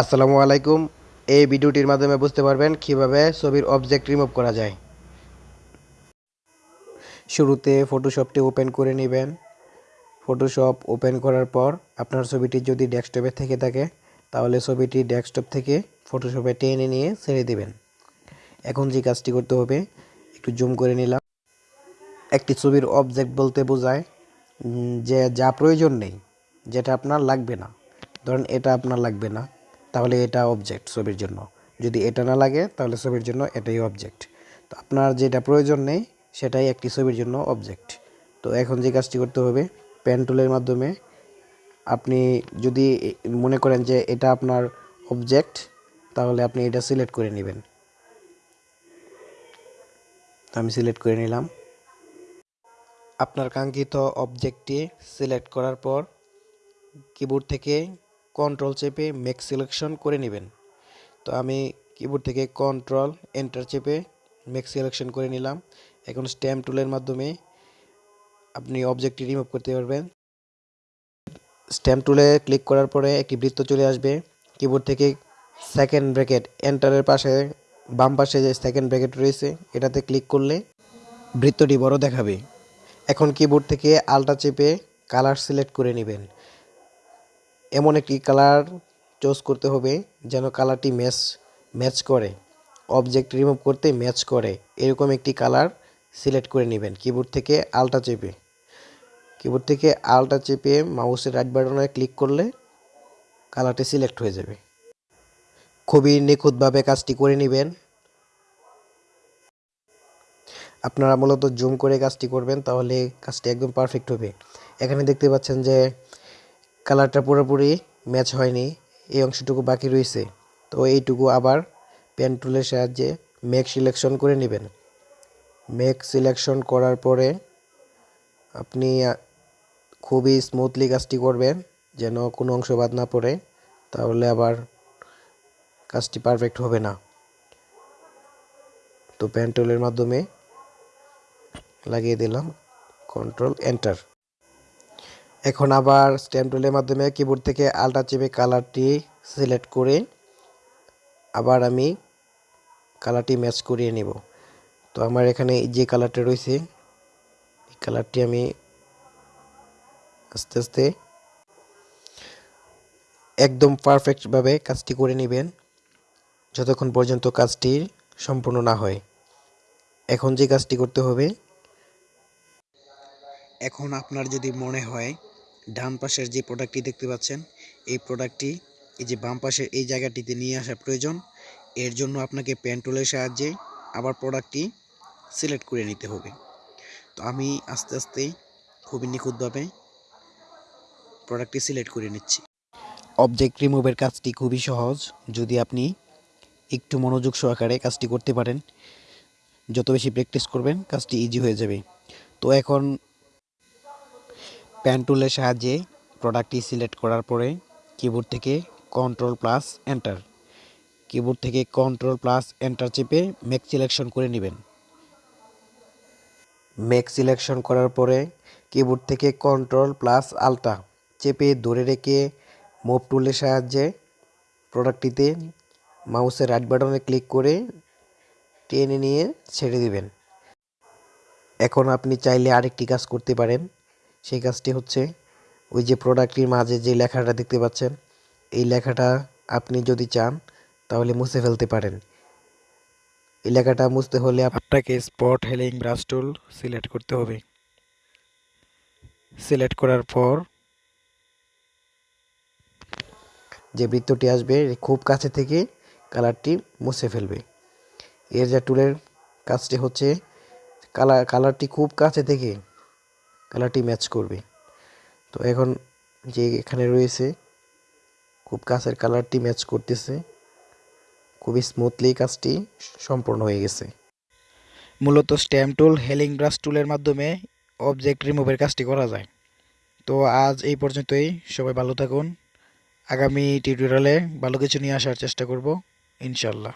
আসসালামু আলাইকুম। এই ভিডিওটির মাধ্যমে বুঝতে পারবেন কীভাবে ছবির অবজেক্ট রিমুভ করা যায়। শুরুতে ফটোশপটি ওপেন করে নেবেন। ফটোশপ ওপেন করার পর আপনার ছবিটি যদি ডেস্কটপে থেকে থাকে, তাহলে ছবিটি ডেস্কটপ থেকে ফটোশপে টেনে নিয়ে ছেড়ে দেবেন। এখন যে কাজটি করতে হবে, একটু জুম করে নিলাম। একটি ছবির অবজেক্ট বলতে বোঝায় যে যা প্রয়োজন নেই, যেটা আপনার লাগবে না। ধরেন এটা আপনার লাগবে না। তাহলে এটা অবজেক্ট ছবির জন্য। যদি এটা না লাগে, তাহলে ছবির জন্য এটাই অবজেক্ট তো আপনার যেটা প্রয়োজন নেই, সেটাই একটি ছবির জন্য অবজেক্ট তো এখন যে কাজটি করতে হবে পেন টুলের মাধ্যমে আপনি যদি মনে করেন যে এটা আপনার অবজেক্ট তাহলে আপনি এটা সিলেক্ট করে নেবেন। আমি সিলেক্ট করে নিলাম। আপনার কাঙ্ক্ষিত অবজেক্টটি সিলেক্ট করার পর কিবোর্ড থেকে কন্ট্রোল চেপে মেক সিলেকশন করে নেবেন। তো আমি কিবোর্ড থেকে কন্ট্রোল এন্টার চেপে মেক সিলেকশন করে নিলাম। এখন স্ট্যাম্প টুলের মাধ্যমে আপনি অবজেক্টটি রিমুভ করতে পারবেন। স্ট্যাম্প টুলে ক্লিক করার পরে একটি বৃত্ত চলে আসবে। কিবোর্ড থেকে সেকেন্ড ব্র্যাকেট এন্টারের পাশে, বাম পাশে যে সেকেন্ড ব্র্যাকেট রয়েছে, এটাতে ক্লিক করলে বৃত্তটি বড় দেখাবে। এখন কিবোর্ড থেকে আলটা চেপে কালার সিলেক্ট করে নেবেন। এমন একটি কালার চুজ করতে হবে যেন কালারটি ম্যাচ ম্যাচ করে। অবজেক্ট রিমুভ করতে ম্যাচ করে। এরকম একটি কালার সিলেক্ট করে নেবেন। কিবোর্ড থেকে আলটা চেপে। কিবোর্ড থেকে আলটা চেপে মাউসের রাইট বাটনে ক্লিক করলে কালারটি সিলেক্ট হয়ে যাবে। খুবই নিখুঁতভাবে কাজটি করে নেবেন। আপনারা মূলত জুম করে কাজটি করবেন, তাহলে কাজটি একদম পারফেক্ট হবে। এখানে দেখতে পাচ্ছেন যে কালারটা পুরোপুরি ম্যাচ হয়নি, এই অংশটুকু বাকি রয়েছে। তো এইটুকু আবার পেন টুলের সাহায্যে মেক সিলেকশন করে নেবেন। মেক সিলেকশন করার পরে আপনি খুবই স্মুথলি কাজটি করবেন, যেন কোনো অংশ বাদ না পড়ে, তাহলে আবার কাজটি পারফেক্ট হবে না। তো পেন মাধ্যমে লাগিয়ে দিলাম কন্ট্রোল এন্টার এখন আবার স্ট্যাম্প টুলের মাধ্যমে কিবোর্ড থেকে আলটা চেপে কালারটি সিলেক্ট করে আবার আমি কালারটি ম্যাচ করিয়ে নেব। তো আমার এখানে যে কালারটা রয়েছে, এই কালারটি আমি আস্তে আস্তে একদম পারফেক্টভাবে কাজটি করে নেবেন, যতক্ষণ পর্যন্ত কাজটি সম্পূর্ণ না হয়। এখন যে কাজটি করতে হবে, এখন আপনার যদি মনে হয় ডান পাশের যে প্রোডাক্টটি দেখতে পাচ্ছেন, এই প্রোডাক্টটি এই যে বাম পাশের এই জায়গাটিতে নিয়ে আসা প্রয়োজন। এর জন্য আপনাকে পেন টুলের সাহায্যে আবার প্রোডাক্টটি সিলেক্ট করে নিতে হবে। তো আমি আস্তে আস্তে খুবই নিখুঁতভাবে প্রোডাক্টটি সিলেক্ট করে নিচ্ছি। অবজেক্ট রিমুভের কাজটি খুবই সহজ। যদি আপনি একটু মনোযোগ সহকারে কাজটি করতে পারেন, যত বেশি প্র্যাকটিস করবেন, কাজটি ইজি হয়ে যাবে। তো এখন প্যান টুলের সাহায্যে প্রোডাক্টটি সিলেক্ট করার পরে কিবোর্ড থেকে কন্ট্রোল প্লাস এন্টার কিবোর্ড থেকে কন্ট্রোল প্লাস এন্টার চেপে মেক সিলেকশন করে নেবেন। মেক সিলেকশন করার পরে কিবোর্ড থেকে কন্ট্রোল প্লাস আলটা চেপে ধরে রেখে মুভ টুলের সাহায্যে প্রোডাক্টটিতে মাউসের রাইট বাটনে ক্লিক করে টেনে নিয়ে ছেড়ে দিবেন। এখন আপনি চাইলে আরেকটি কাজ করতে পারেন। সেই কাজটি হচ্ছে ওই যে প্রোডাক্টটির মাঝে যে লেখাটা দেখতে পাচ্ছেন এই লেখাটা আপনি যদি চান তাহলে মুছে ফেলতে পারেন। এই লেখাটা মুছতে হলে আপনাকে spot healing brush tool select করতে হবে। সিলেক্ট করার পর যে বৃত্তটি আসবে খুব কাছে থেকে কালারটি মুছে ফেলবে। এর যা টুলের কাজটি হচ্ছে কালার কালারটি খুব কাছে থেকে কালারটি ম্যাচ করবে। তো এখন যে এখানে রয়েছে, খুব কাছের কালারটি ম্যাচ করতেছে। খুবই স্মুথলি কাজটি সম্পূর্ণ হয়ে গেছে। মূলত স্ট্যাম্প টুল হেলিং ব্রাশ টুলের মাধ্যমে অবজেক্ট রিমুভের কাজটি করা যায়। তো আজ এই পর্যন্তই। সবাই ভালো থাকুন। আগামী টিউটোরিয়ালে ভালো কিছু নিয়ে আসার চেষ্টা করব ইনশাল্লাহ